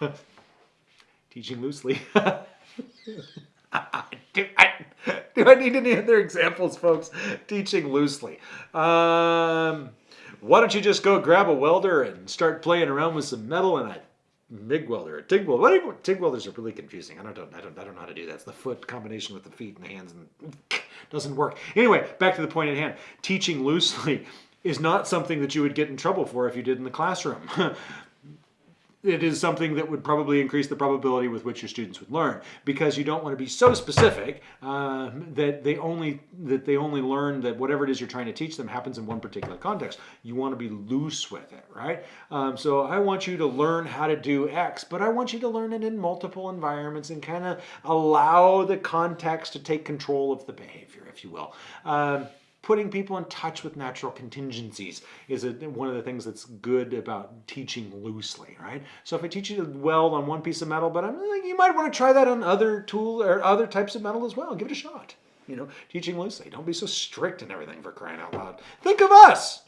Teaching loosely. do, I, do I need any other examples, folks? Teaching loosely. Um, why don't you just go grab a welder and start playing around with some metal and a MIG welder, a TIG welder. What TIG welders are really confusing. I don't, I don't, I don't know how to do that. It's the foot combination with the feet and the hands and doesn't work. Anyway, back to the point at hand. Teaching loosely is not something that you would get in trouble for if you did in the classroom. It is something that would probably increase the probability with which your students would learn because you don't want to be so specific uh, that they only that they only learn that whatever it is you're trying to teach them happens in one particular context. You want to be loose with it, right? Um, so I want you to learn how to do X, but I want you to learn it in multiple environments and kind of allow the context to take control of the behavior, if you will. Um, putting people in touch with natural contingencies is a, one of the things that's good about teaching loosely, right? So if I teach you to weld on one piece of metal, but I'm like, you might want to try that on other tool or other types of metal as well. Give it a shot. You know, teaching loosely. Don't be so strict and everything for crying out loud. Think of us.